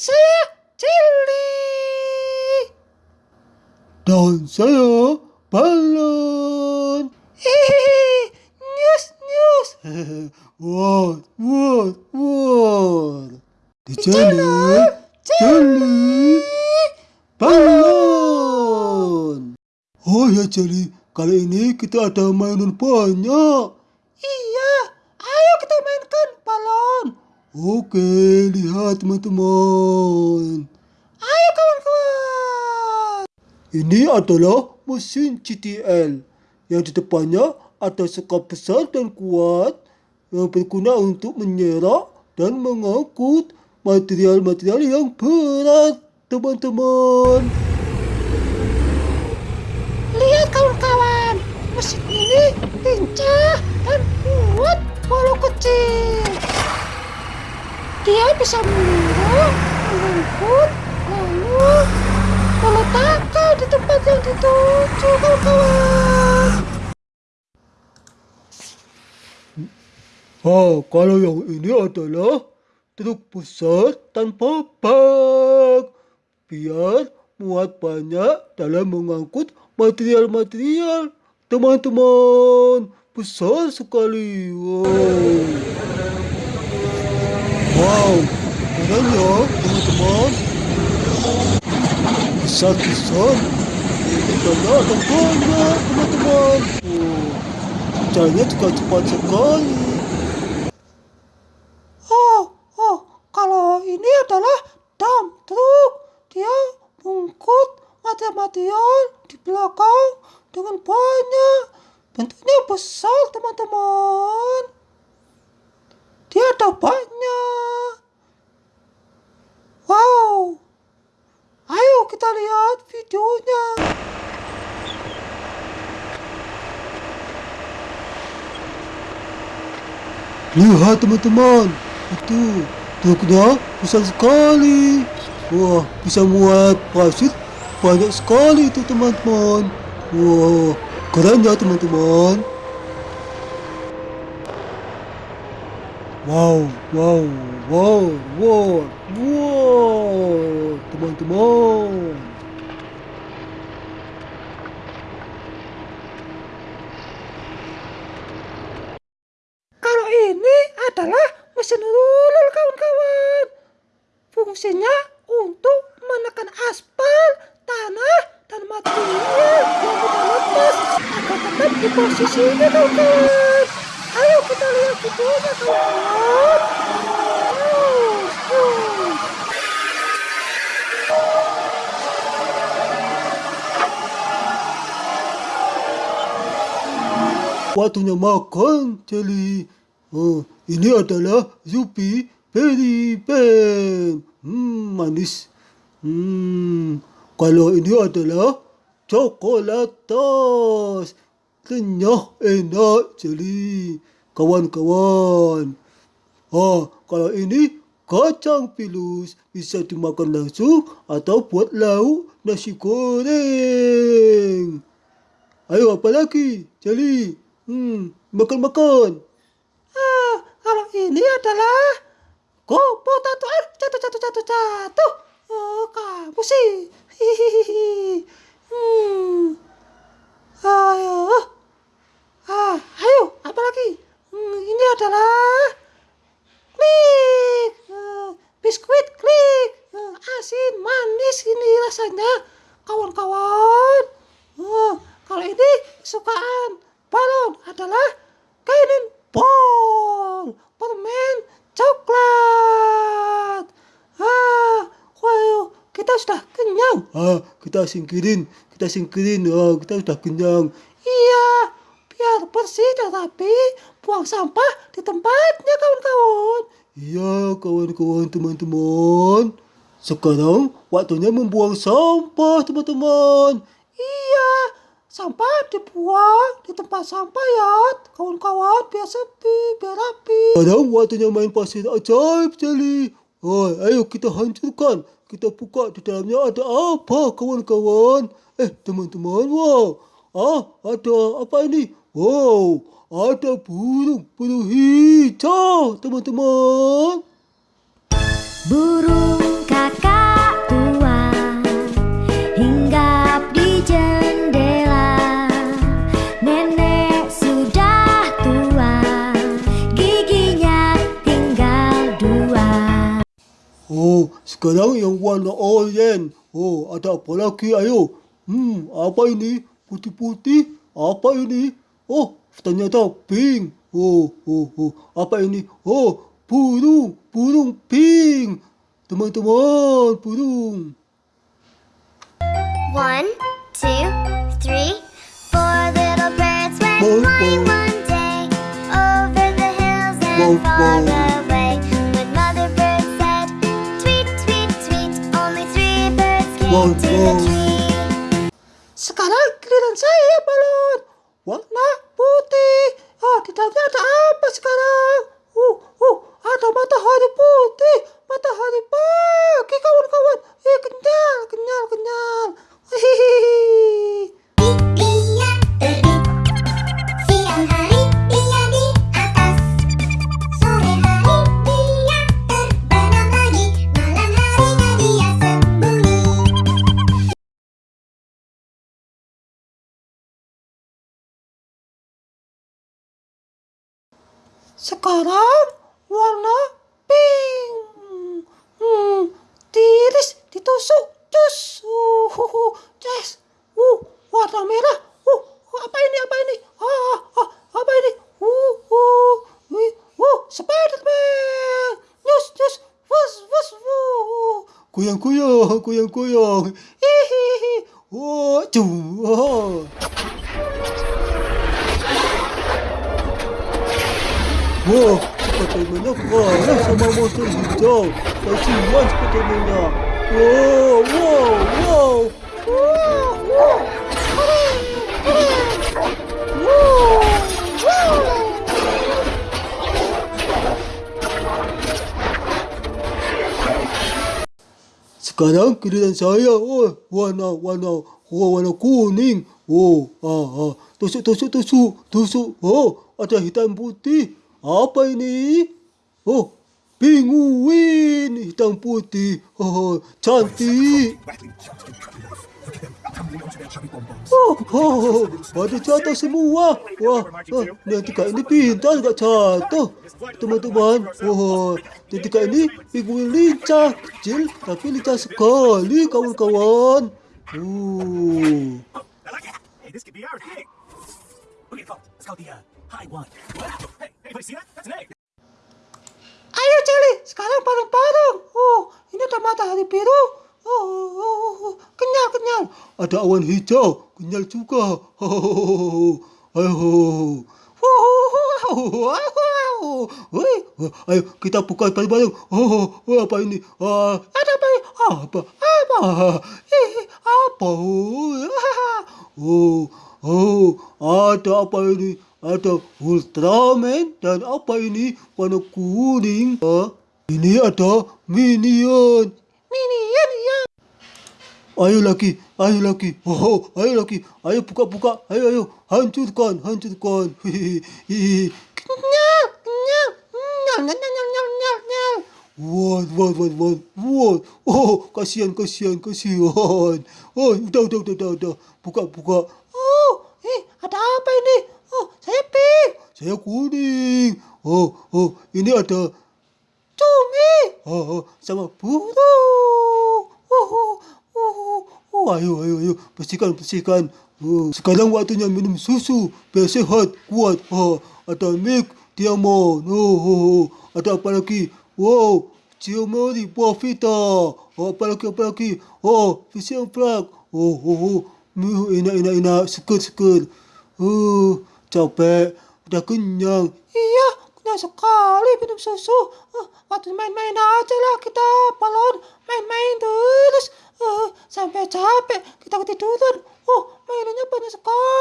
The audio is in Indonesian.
saya Cili. Dan saya balon. Hehehe, news news. Wah, wah, wah. Di channel Jeli Balon. Oh ya Jeli, kali ini kita ada mainan banyak. Iya, ayo kita mainkan balon. Oke, lihat teman-teman. Ayo kawan-kawan. Ini adalah mesin CTL yang di depannya ada sekap besar dan kuat yang berguna untuk menyerak dan mengangkut material-material yang berat, teman-teman. Lihat kawan-kawan, mesin ini lincah dan kuat walau kecil. Dia bisa mendorong, mengangkut, lalu meletakkan di tempat yang dituju kawan-kawan. Oh, kalau yang ini adalah truk besar tanpa bak. Biar muat banyak dalam mengangkut material-material. Teman-teman, besar sekali. Wow. Wow, keren ya, teman-teman. Besar-besar. Banyak dan banyak, teman-teman. Oh, caranya juga cepat sekali. Oh, oh, kalau ini adalah dump truck. Dia mengangkut material di belakang dengan banyak. Bentuknya besar, teman-teman. Dia ada banyak. Wow. Ayo kita lihat videonya. Lihat teman-teman, itu truknya besar sekali. Wah, bisa muat pasir banyak sekali itu teman-teman. Wah, keren ya teman-teman. Wow, wow, wow, wow, wow, teman-teman. Kalau ini adalah mesin rulur kawan-kawan. Fungsinya untuk menekan aspal, tanah, dan material yang sudah lepas agar tetap di posisinya kawan-kawan. Waktunya makan, Jelly. Oh, ini adalah Zupi Berry Pen. Hmm, manis. Hmm, kalau ini adalah coklatos. Renyah, enak, Jelly. Kawan-kawan. Oh, kalau ini kacang pilus bisa dimakan langsung atau buat lauk nasi goreng. Ayo apa lagi? Jelly. Hmm, makan-makan. Ah, kalau ini adalah Gopo tato eh jatuh jatuh jatuh jatuh. Oh, kamu sih. Hihihi. Hmm. Ayo. Ah, ayo, apa lagi? Hmm, ini adalah klik. Eh, biskuit klik. Eh, asin, manis ini rasanya. Kawan-kawan. Eh, kalau ini kesukaan balon adalah kainin ball. Permen coklat. Ah, wow, kita sudah kenyang. Ah, kita singkirin, kita singkirin. Ah, kita sudah kenyang. Iya, biar bersih dan rapi, buang sampah di tempatnya kawan-kawan. Iya, kawan-kawan teman-teman. Sekarang waktunya membuang sampah, teman-teman. Iya, sampah dibuang di tempat sampah ya, kawan-kawan, biar sepi, biar rapi. Sekarang waktunya main pasir ajaib, Jelly. Oh, ayo kita hancurkan. Kita buka di dalamnya ada apa, kawan-kawan? Eh, teman-teman, wow. Ah, ada apa ini? Wow, ada burung, burung hijau, teman-teman. Burung kakak tua hinggap di jendela Nenek sudah tua giginya tinggal dua Oh, sekarang yang warna oranye. Oh, ada apa lagi? Ayo. Hmm, apa ini? Putih-putih? Apa ini? Oh, ternyata pink. Oh, oh, oh. Apa ini? Oh, burung. Burung pink. Teman-teman, burung. One, two, three, four little birds went Bow, flying bow. one day over the hills and Bow, far bow. away. When mother bird said, "Tweet, tweet, tweet," only three birds came Bow, to bow. the tree. Sekarang giliran saya balon. Warna putih. Ah, di dalamnya ada apa sekarang? Uh, uh, ada matahari putih. Matahari pagi kawan-kawan. Eh, kenyal, kenyal, kenyal. Hihihi. Sekarang warna pink. Hmm, tiris ditusuk. Cus. Uh, uh, uh, ces. Uh, warna merah. Uh, apa ini? Apa ini? Ah, ah, apa ini? Uh, uh, uh, uh, Spiderman. Nyus, nyus. Wus, wus, wuh. Goyang-goyang, goyang-goyang. Hihihi. Oh, cuh. Oh. Wah, Spiderman-nya kalah sama monster hijau. Kasihan Spiderman-nya. Wow. Wow, wow. Sekarang giliran saya. Oh, warna warna oh, warna kuning. Oh, ah, ah. Tusuk, tusuk, tusuk, tusuk. Oh, ada hitam putih. Apa ini? Oh, penguin hitam putih. Oh, cantik. Oh, oh, pada jatuh semua. Wah, ah, nanti kak ini pintar gak jatuh. Teman-teman, oh, nanti kak ini penguin lincah. Kecil tapi lincah sekali kawan-kawan. Oh. Thing. Okay, folks, let's call the uh, high one. Ayo Celi, sekarang bareng-bareng. Oh, ini ada matahari biru. Oh, oh, oh, oh. kenyal, kenyal. Ada awan hijau, kenyal juga. Oh, ayo. Wow, wow, wow. Wih, Ayo kita buka bareng-bareng. Oh, oh, apa ini? Ah, ada apa? apa? apa? Ih, apa? Oh, oh, ada apa ini? Ada Ultraman dan apa ini? Warna kuning. Ah, ini ada Minion. Minion ya. Ayo lagi, ayo lagi. Oh, ayo lagi. Ayo buka-buka. Ayo, ayo. Hancurkan, hancurkan. Wah, wah, wah, wah, wah. Oh, kasihan, kasihan, kasihan. Oh, udah, udah, udah, udah, udah. Buka, buka. Oh, eh, ada apa ini? Oh, saya kuning. Oh, oh, ini ada Cumi. oh, oh, sama bu. Oh, oh, oh, oh, ayo, ayo, ayo. Bersihkan, bersihkan. Oh, sekarang waktunya minum susu. Biar sehat, kuat. Oh, ada milk, diamond. Oh, oh, oh. Ada apa lagi? Wow, Ciomori, buah vita. Oh, apa lagi, apa lagi? Oh, vision flag. Oh, oh, oh. Enak, enak, enak. Seger, seger. Oh, capek. Udah kenyang. Iya, kenyal sekali minum susu. Eh, waktu main-main aja lah kita balon main-main terus Eh, sampai capek kita ketiduran. Oh, mainannya banyak sekali.